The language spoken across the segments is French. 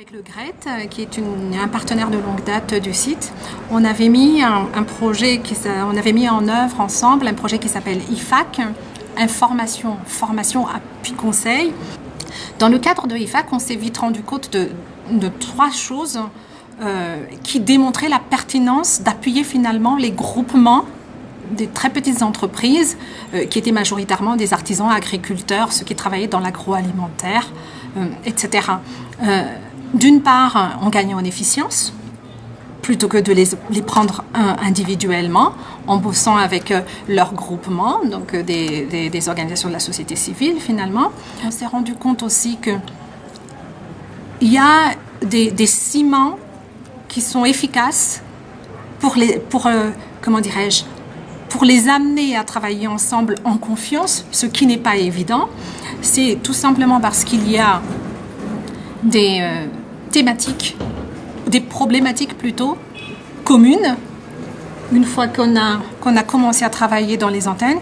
Avec le GRET, qui est un partenaire de longue date du site, on avait mis un, projet, on avait mis en œuvre ensemble un projet qui s'appelle IFAC, information, formation, appui conseil. Dans le cadre de IFAC, on s'est vite rendu compte de, trois choses euh, qui démontraient la pertinence d'appuyer finalement les groupements des très petites entreprises euh, qui étaient majoritairement des artisans, agriculteurs, ceux qui travaillaient dans l'agroalimentaire, euh, etc. Euh, D'une part, en gagnant en efficience, plutôt que de les, prendre individuellement, en bossant avec euh, leur groupement, donc euh, des, organisations de la société civile finalement. On s'est rendu compte aussi que il y a des, des, ciments qui sont efficaces pour les, euh, amener à travailler ensemble en confiance, ce qui n'est pas évident. C'est tout simplement parce qu'il y a des euh, thématiques, des problématiques plutôt communes. Une fois qu'on a, a commencé à travailler dans les antennes,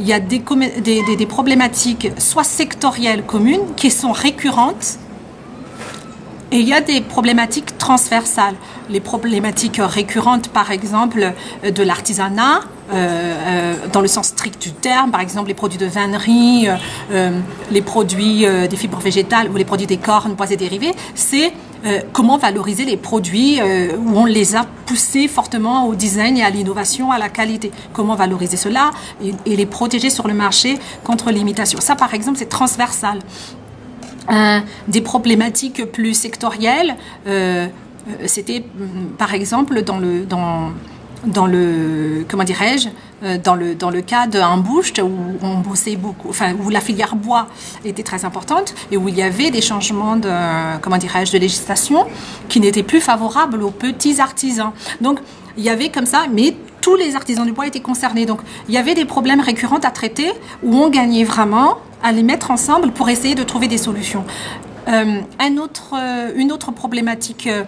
il y a des, des, des problématiques soit sectorielles communes qui sont récurrentes et il y a des problématiques transversales. Les problématiques récurrentes, par exemple, de l'artisanat, euh, euh, dans le sens strict du terme, par exemple les produits de vannerie, euh, les produits euh, des fibres végétales ou les produits des cornes, bois et dérivés, c'est euh, comment valoriser les produits euh, où on les a poussés fortement au design et à l'innovation, à la qualité. Comment valoriser cela et, et les protéger sur le marché contre l'imitation. Ça, par exemple, c'est transversal. Euh, des problématiques plus sectorielles. Euh, C'était par exemple dans le, dans, dans le comment dirais-je dans le dans le cas d'un bouche où on bossait beaucoup enfin où la filière bois était très importante et où il y avait des changements de comment dirais-je de législation qui n'étaient plus favorables aux petits artisans donc il y avait comme ça mais tous les artisans du bois étaient concernés donc il y avait des problèmes récurrents à traiter où on gagnait vraiment à les mettre ensemble pour essayer de trouver des solutions euh, un autre, une autre problématique euh,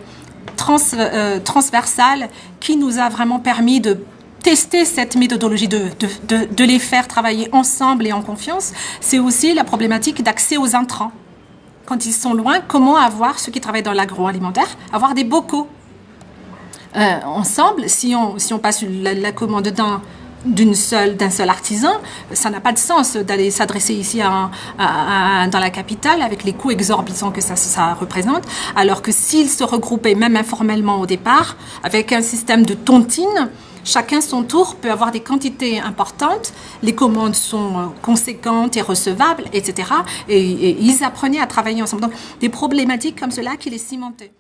trans, euh, transversale qui nous a vraiment permis de tester cette méthodologie, de, les faire travailler ensemble et en confiance, c'est aussi la problématique d'accès aux intrants. Quand ils sont loin, comment avoir, ceux qui travaillent dans l'agroalimentaire, avoir des bocaux? Euh, ensemble, si on, si on passe la, la commande d'un d'une seule d'un seul artisan, ça n'a pas de sens d'aller s'adresser ici dans la capitale avec les coûts exorbitants que ça, représente, alors que s'ils se regroupaient même informellement au départ avec un système de tontine, chacun son tour peut avoir des quantités importantes, les commandes sont conséquentes et recevables, etc. Et, et ils apprenaient à travailler ensemble. Donc des problématiques comme cela qui les cimentaient.